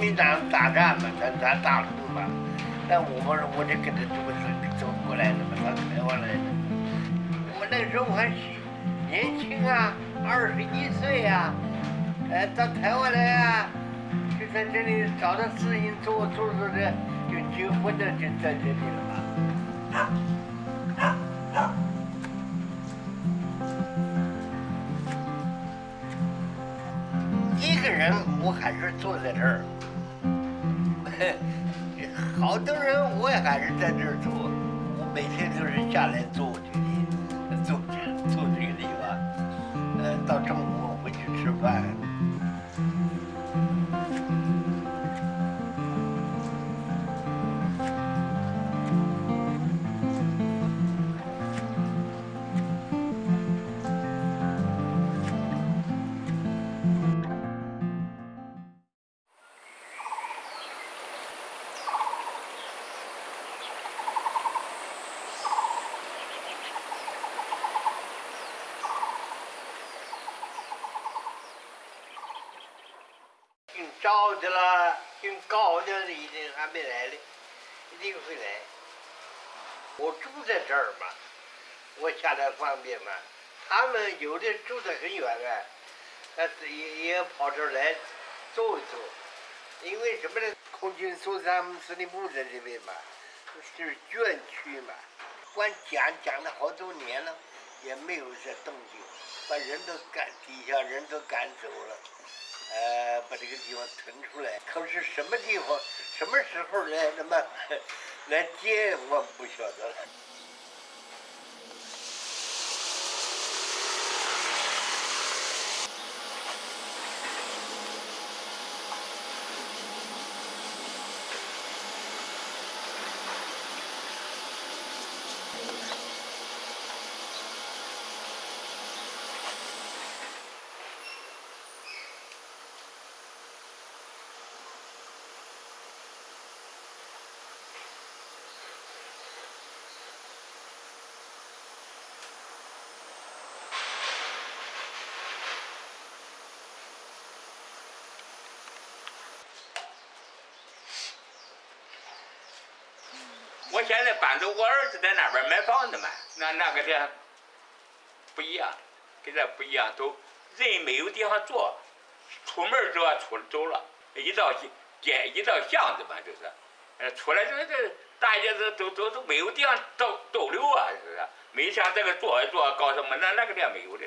国民党大战嘛，咱咱大陆嘛，那我们我就跟着这么走走过来的嘛，到台湾来的。我那时候还是年轻啊，二十一岁呀、呃，到台湾来啊，就在这里找到事情做，做做的就结婚了，就在这里了嘛。一个人我还是坐在这儿，好多人我也还是在这儿住，我每天都是下来坐这里，坐这坐这个地方，呃，到中午回去吃饭。招的啦，姓高的一定还没来呢，一定会来。我住在这儿嘛，我下来方便嘛。他们有的住得很远啊，但是也也跑这儿来坐一坐。因为什么呢？空军苏参司令部在这边嘛，是眷区嘛，光讲讲了好多年了，也没有这动静，把人都赶底下人都赶走了。呃，把这个地方腾出来。可是什么地方、什么时候来那么 来接，我不晓得了。我现在搬走，我儿子在那边买房子嘛，那那个地不一样，跟这不一样，都人没有地方坐，出门就要出走了，一到街一到巷子嘛，就是，呃，出来这这大家都都都都没有地方逗逗留啊，是不是？没像这个坐一坐搞什么，那那个地没有的，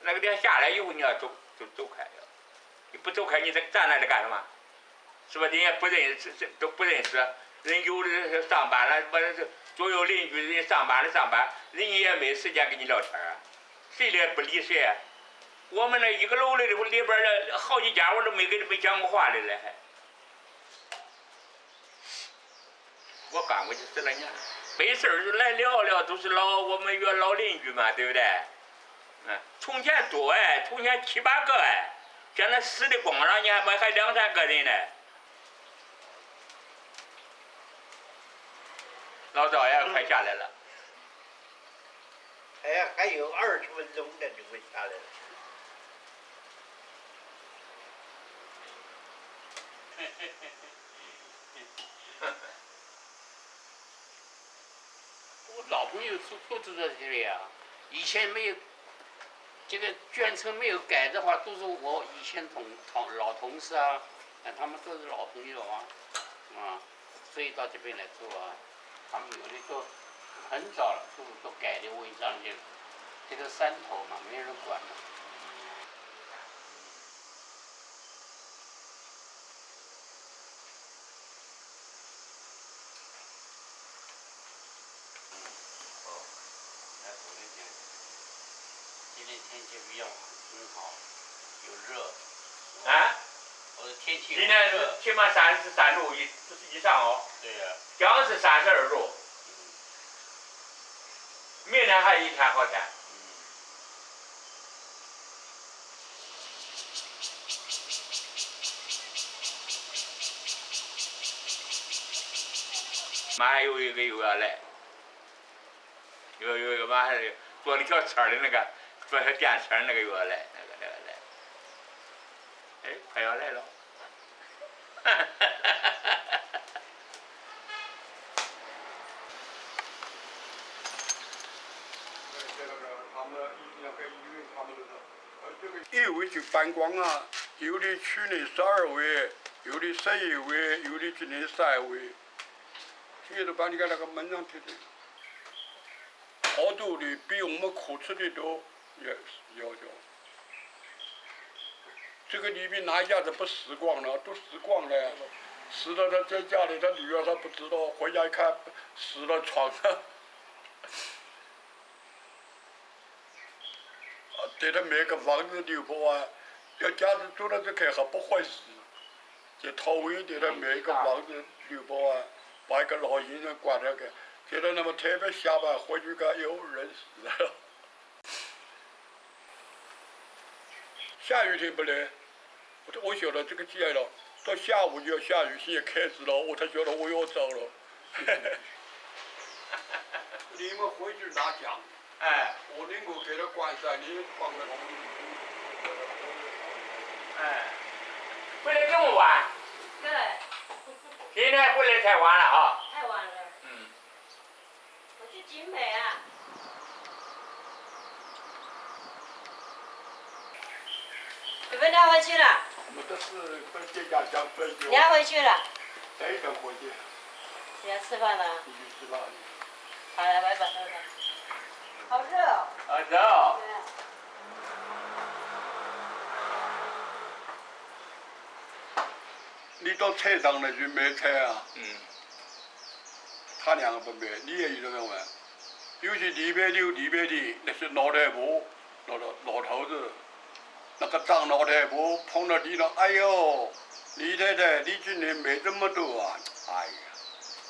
那个地下来以后你要走就走开了，你不走开你这站那里干什么？是吧？人家不认识，这都不认识。人有的是上班了，我是左右邻居，人上班的上班，人家也没时间跟你聊天啊，谁也不理谁。我们那一个楼里头里边的好几家，我都没跟他们讲过话的嘞，还。我搬过去十来年，没事儿就来聊聊，都是老我们原老邻居嘛，对不对？嗯，从前多哎，从前七八个哎，现在死的光上，你还还两三个人呢。老早也快下来了，哎呀，还有二十分钟的，就会下来了。我老朋友都都住在这里啊，以前没有这个眷村没有改的话，都是我以前同同老同事啊，啊，他们都是老朋友啊，啊，所以到这边来住啊。他们有的都很早了，都都改的违章去了。这个山头嘛，没人管了。今天天气比较很好，有热。啊，我的天气今天是起码三十三度以以上哦，对呀、将是三十二度，明天还一天好天。马上有一个又要来，有有一个马上坐那条车的那个，坐小电车那个又要来，那个那个来，哎，快要来了。一位就搬光了，有的去年十二位，有的十一位，有的今年三位，现在都把你看那个门上贴的，好多的比我们可吃的多，也要要。这个里面哪一家子不死光了？都死光了，死了他在家里，他女儿他不知道，回家一看死了床上。对他买个房子留不完，要家里住到这开还不坏事。在桃园给他买个房子留不完，把一个老先生管着个，觉得那么特别下班回去看有人死了。下雨天不来，我我晓得这个季节了，到下午就要下雨，现在开始了，我才晓得我要走了。你们回去拿奖。哎，我能够给他关上，你关了。哎，回来这么晚？对，今天回来太晚了哈。太晚了。嗯。我去景美啊。你们俩回去了？我这是跟这家讲分手。俩回去了。等一等回去。你要吃饭了？你去吃饭。好了，拜拜，拜拜。好热哦。啊，走。你到菜场里去买菜啊？嗯。他两个不买，你也有这个玩。有些礼拜六、礼拜天那些老太婆、老老老头子，那个张老太婆碰到你了，哎呦，李太太，你今年买这么多啊？哎呀，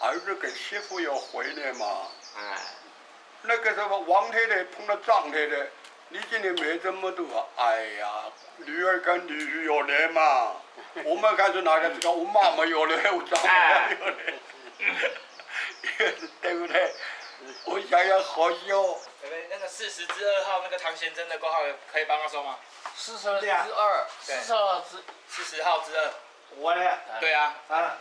儿子跟媳妇要回来嘛。哎。那个什么王太太碰到张太太，你今年没这么多，哎呀，女儿跟女婿要来嘛，我们看是哪个知道我妈妈要来，我丈母娘要来，对不对？我想想好笑。对对？那个四十之二号那个唐贤真的挂号可以帮他收吗？四十之二，四十号之四十号之二。我嘞？对啊。啊。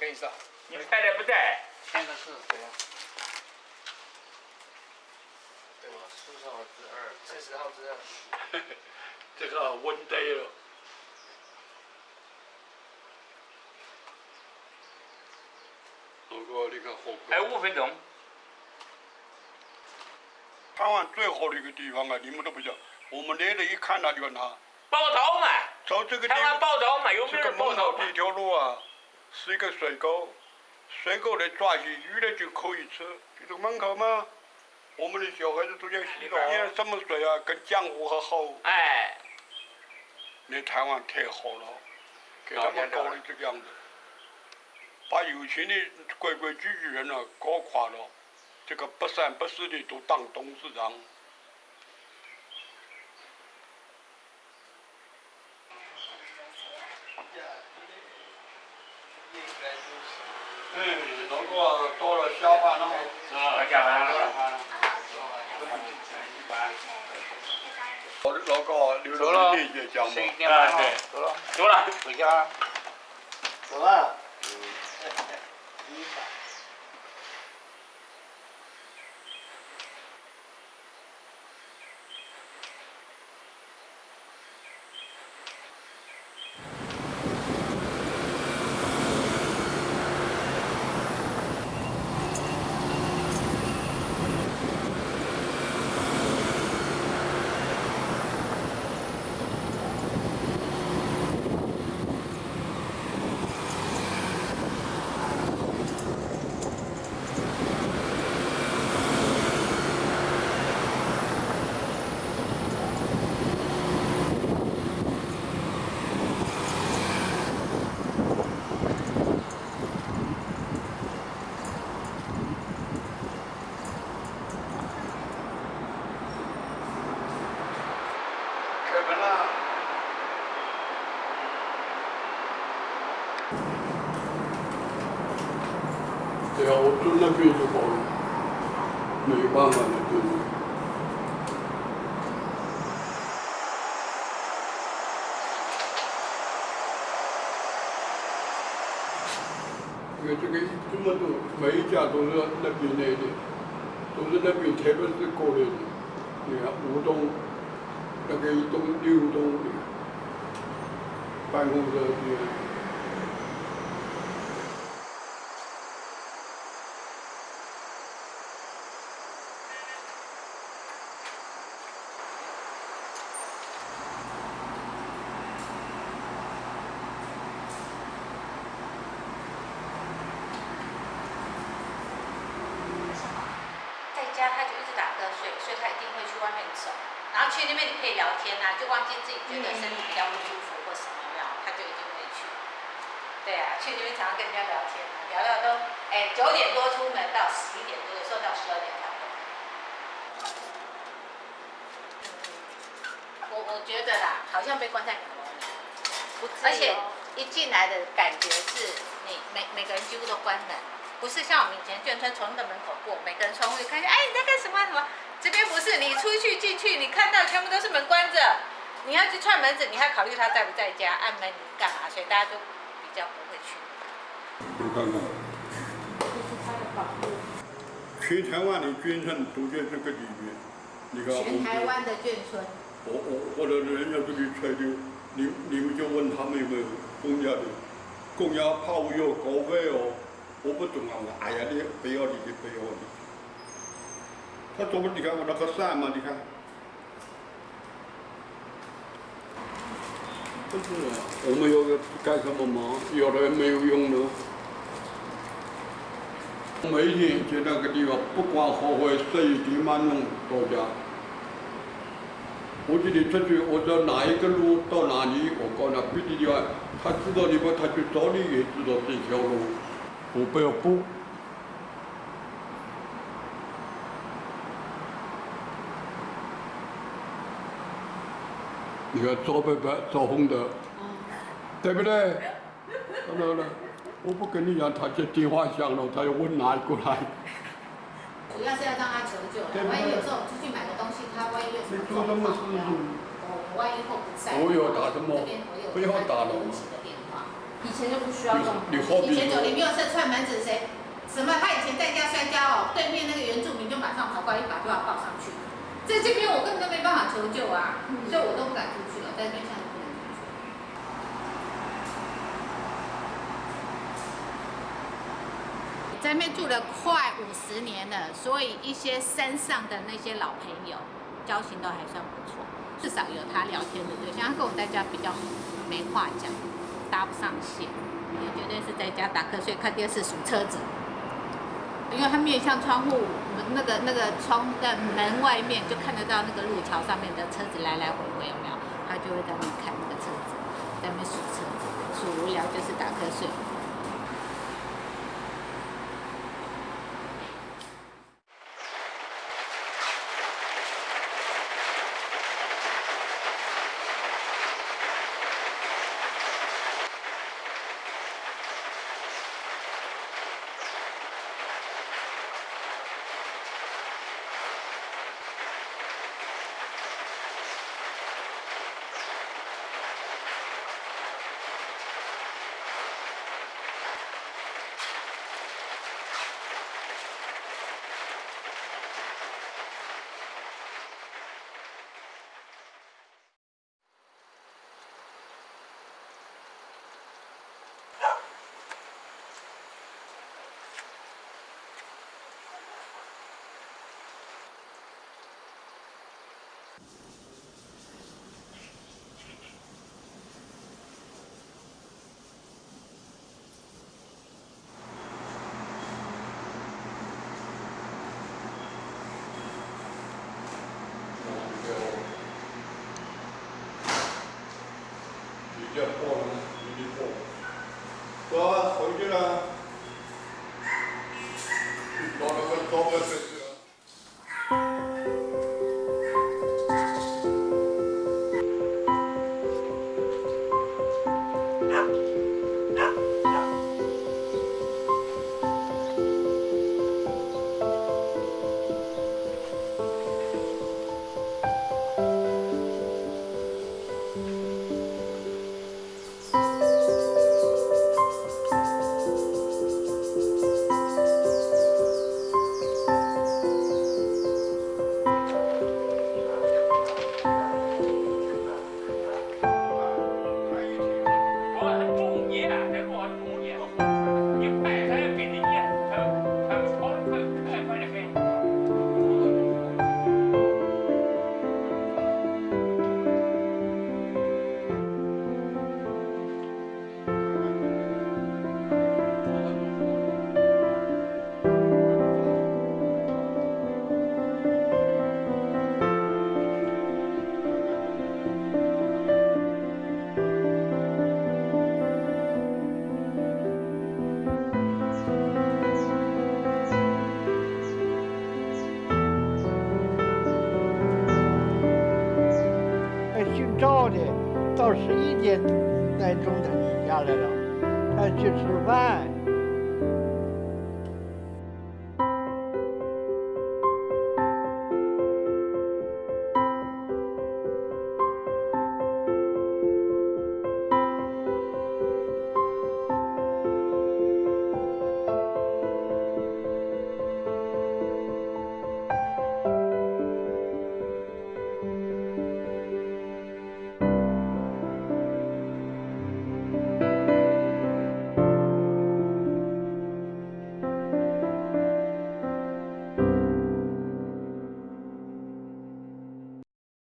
跟你说。你太太不在。签的是谁啊？四十号之二，四十号之二。这个稳对了。如果你看火还有五分钟。台湾最好的一个地方啊，你们都不知道。我们来了一看那就问，他。报道嘛。走这个地。台湾报道嘛，有没有报道这一条路啊，是一个水沟，水沟里抓起鱼来就可以吃，就这个门口嘛。我们的小孩子都叫洗澡，你看什么水啊？跟江湖和好。哎。那台湾太好了，给他们搞的这个样子，把有钱的规规矩矩人呢搞垮了，这个不三不四的都当董事长。嗯，如果到了下班了，啊，下班了。我老高留了一点啊对，走了，走了，回家。走了。对啊，我住那边就好了，没办法了，就是。因为这个这么多，每一家都是那边来的，都是那边特别是过来的。你看吴东，那个一栋六栋的办公室的。在家他就一直打瞌睡，所以他一定会去外面走。然后去那边你可以聊天啊、就忘记自己觉得身体比较不舒服或什么，有没有？他就一定会去。对啊，去那边常常跟人家聊天啊，聊聊都哎九点多出门到十一点多，有时候到十二点才回来。我我觉得啦，好像被关在阁楼里，不自由而且一进来的感觉是你每每个人几乎都关门，不是像我们以前眷村从那个门口过，每个人窗户一看见，哎你在干什么什么？这边不是，你出去进去，你看到全部都是门关着，你要去串门子，你还考虑他在不在家，按门你干嘛？所以大家都比较不会去。你看看，全台湾的眷村都在这个里面。你看，全台湾的眷村，我我或者人家这里吹的，你你们就问他们有没有公家的，公家怕我有高费哦，我不懂啊，我哎呀，你不要理的不要理。他怎么你看我那个山嘛，你看，不是啊，我们要干什么忙？有的没有用的。每天去那个地方，不管好坏，十一点半钟到家。我记得出去，我走哪一个路到哪里，我告诉他别的地方，他知道地方，他去找你也知道这条路，我不要补。你看赵伯伯、赵红德，对不对？当然了，我不跟你讲，他接电话响了，他要问哪一个来。主要是要让他求救对万一有时候出去买个东西，他万一有什么状况，我我万一后不在，我有打什么不要打了。以前就不需要这种。你好比以前九零说，六社串门子谁什么？他以前在家摔跤哦，对面那个原住民就马上跑过来，一把就要抱上去。在这边我根本都没办法求救啊，所以我都不敢出去了，在这边现在不能出去。在那边住了快五十年了，所以一些山上的那些老朋友交情都还算不错，至少有他聊天的对象。他跟我在家比较没话讲，搭不上线，也绝对是在家打瞌睡、看电视、数车子。因为他面向窗户，门那个那个窗的门外面就看得到那个路桥上面的车子来来回回，有没有？他就会在那看那个车子，在那边数车子，数无聊就是打瞌睡。October 十一点来钟他就下来了，他去吃饭。